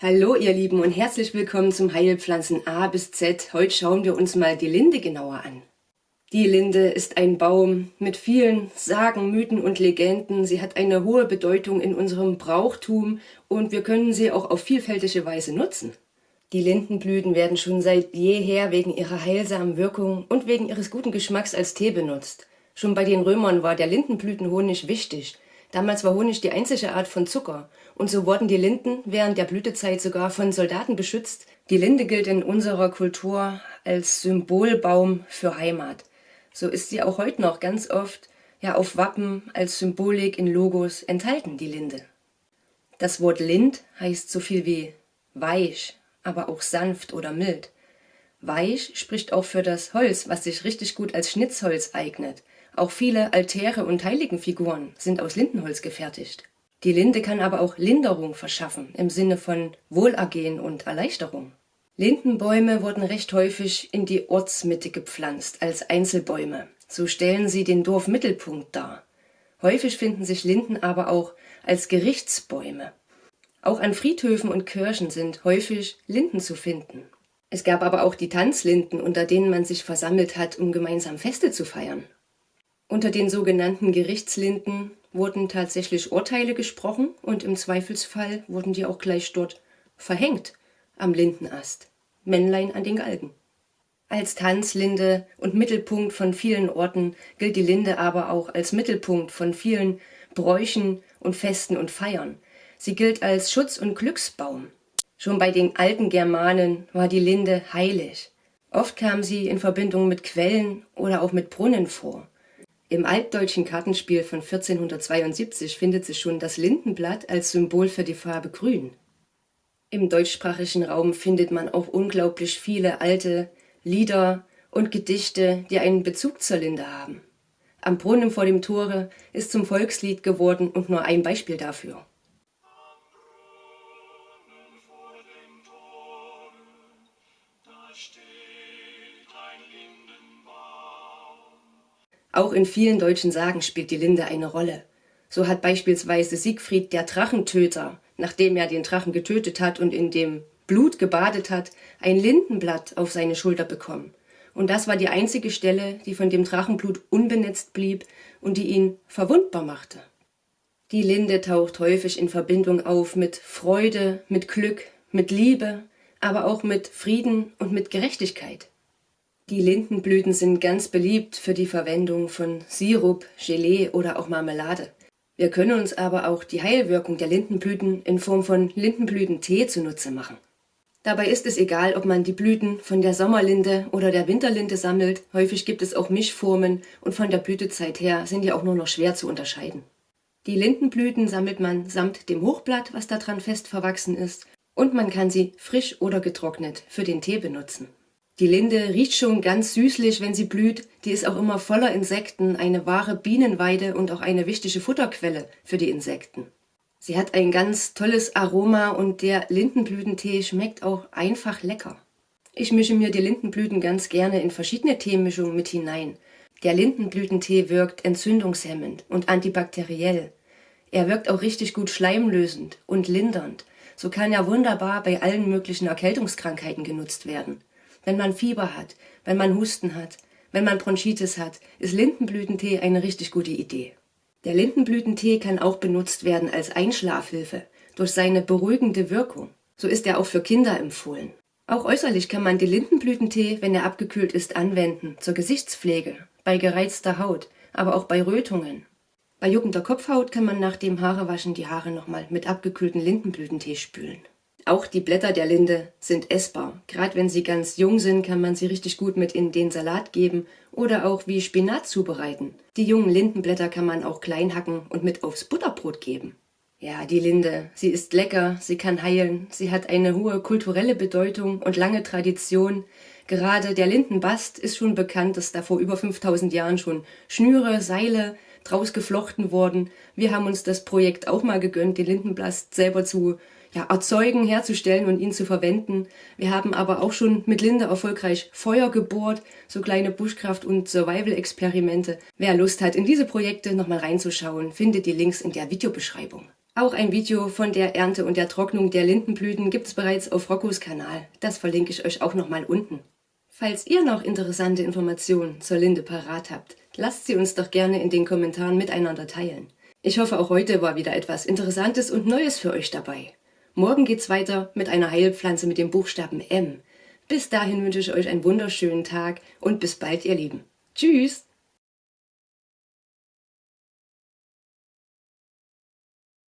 Hallo ihr Lieben und herzlich willkommen zum Heilpflanzen A bis Z. Heute schauen wir uns mal die Linde genauer an. Die Linde ist ein Baum mit vielen Sagen, Mythen und Legenden. Sie hat eine hohe Bedeutung in unserem Brauchtum und wir können sie auch auf vielfältige Weise nutzen. Die Lindenblüten werden schon seit jeher wegen ihrer heilsamen Wirkung und wegen ihres guten Geschmacks als Tee benutzt. Schon bei den Römern war der Lindenblütenhonig wichtig. Damals war Honig die einzige Art von Zucker und so wurden die Linden während der Blütezeit sogar von Soldaten beschützt. Die Linde gilt in unserer Kultur als Symbolbaum für Heimat. So ist sie auch heute noch ganz oft ja auf Wappen als Symbolik in Logos enthalten, die Linde. Das Wort Lind heißt so viel wie weich, aber auch sanft oder mild. Weich spricht auch für das Holz, was sich richtig gut als Schnitzholz eignet. Auch viele Altäre und Heiligenfiguren sind aus Lindenholz gefertigt. Die Linde kann aber auch Linderung verschaffen, im Sinne von Wohlergehen und Erleichterung. Lindenbäume wurden recht häufig in die Ortsmitte gepflanzt, als Einzelbäume. So stellen sie den Dorfmittelpunkt dar. Häufig finden sich Linden aber auch als Gerichtsbäume. Auch an Friedhöfen und Kirchen sind häufig Linden zu finden. Es gab aber auch die Tanzlinden, unter denen man sich versammelt hat, um gemeinsam Feste zu feiern. Unter den sogenannten Gerichtslinden wurden tatsächlich Urteile gesprochen und im Zweifelsfall wurden die auch gleich dort verhängt am Lindenast, Männlein an den Galgen. Als Tanzlinde und Mittelpunkt von vielen Orten gilt die Linde aber auch als Mittelpunkt von vielen Bräuchen und Festen und Feiern. Sie gilt als Schutz- und Glücksbaum. Schon bei den alten Germanen war die Linde heilig. Oft kam sie in Verbindung mit Quellen oder auch mit Brunnen vor. Im altdeutschen Kartenspiel von 1472 findet sich schon das Lindenblatt als Symbol für die Farbe Grün. Im deutschsprachigen Raum findet man auch unglaublich viele alte Lieder und Gedichte, die einen Bezug zur Linde haben. Am Brunnen vor dem Tore ist zum Volkslied geworden und nur ein Beispiel dafür. Auch in vielen deutschen Sagen spielt die Linde eine Rolle. So hat beispielsweise Siegfried der Drachentöter, nachdem er den Drachen getötet hat und in dem Blut gebadet hat, ein Lindenblatt auf seine Schulter bekommen. Und das war die einzige Stelle, die von dem Drachenblut unbenetzt blieb und die ihn verwundbar machte. Die Linde taucht häufig in Verbindung auf mit Freude, mit Glück, mit Liebe, aber auch mit Frieden und mit Gerechtigkeit. Die Lindenblüten sind ganz beliebt für die Verwendung von Sirup, Gelee oder auch Marmelade. Wir können uns aber auch die Heilwirkung der Lindenblüten in Form von Lindenblütentee zunutze machen. Dabei ist es egal, ob man die Blüten von der Sommerlinde oder der Winterlinde sammelt, häufig gibt es auch Mischformen und von der Blütezeit her sind die auch nur noch schwer zu unterscheiden. Die Lindenblüten sammelt man samt dem Hochblatt, was daran fest verwachsen ist, und man kann sie frisch oder getrocknet für den Tee benutzen. Die Linde riecht schon ganz süßlich, wenn sie blüht. Die ist auch immer voller Insekten, eine wahre Bienenweide und auch eine wichtige Futterquelle für die Insekten. Sie hat ein ganz tolles Aroma und der Lindenblütentee schmeckt auch einfach lecker. Ich mische mir die Lindenblüten ganz gerne in verschiedene Teemischungen mit hinein. Der Lindenblütentee wirkt entzündungshemmend und antibakteriell. Er wirkt auch richtig gut schleimlösend und lindernd. So kann er wunderbar bei allen möglichen Erkältungskrankheiten genutzt werden. Wenn man Fieber hat, wenn man Husten hat, wenn man Bronchitis hat, ist Lindenblütentee eine richtig gute Idee. Der Lindenblütentee kann auch benutzt werden als Einschlafhilfe durch seine beruhigende Wirkung. So ist er auch für Kinder empfohlen. Auch äußerlich kann man den Lindenblütentee, wenn er abgekühlt ist, anwenden zur Gesichtspflege, bei gereizter Haut, aber auch bei Rötungen. Bei juckender Kopfhaut kann man nach dem Haarewaschen die Haare nochmal mit abgekühlten Lindenblütentee spülen. Auch die Blätter der Linde sind essbar. Gerade wenn sie ganz jung sind, kann man sie richtig gut mit in den Salat geben oder auch wie Spinat zubereiten. Die jungen Lindenblätter kann man auch klein hacken und mit aufs Butterbrot geben. Ja, die Linde, sie ist lecker, sie kann heilen, sie hat eine hohe kulturelle Bedeutung und lange Tradition. Gerade der Lindenbast ist schon bekannt, dass da vor über 5000 Jahren schon Schnüre, Seile draus geflochten wurden. Wir haben uns das Projekt auch mal gegönnt, den Lindenbast selber zu ja, erzeugen, herzustellen und ihn zu verwenden. Wir haben aber auch schon mit Linde erfolgreich Feuer gebohrt, so kleine Buschkraft- und Survival-Experimente. Wer Lust hat, in diese Projekte nochmal reinzuschauen, findet die Links in der Videobeschreibung. Auch ein Video von der Ernte und der Trocknung der Lindenblüten gibt es bereits auf Roccos Kanal. Das verlinke ich euch auch nochmal unten. Falls ihr noch interessante Informationen zur Linde parat habt, lasst sie uns doch gerne in den Kommentaren miteinander teilen. Ich hoffe auch heute war wieder etwas Interessantes und Neues für euch dabei. Morgen geht's weiter mit einer Heilpflanze mit dem Buchstaben M. Bis dahin wünsche ich euch einen wunderschönen Tag und bis bald ihr Lieben. Tschüss!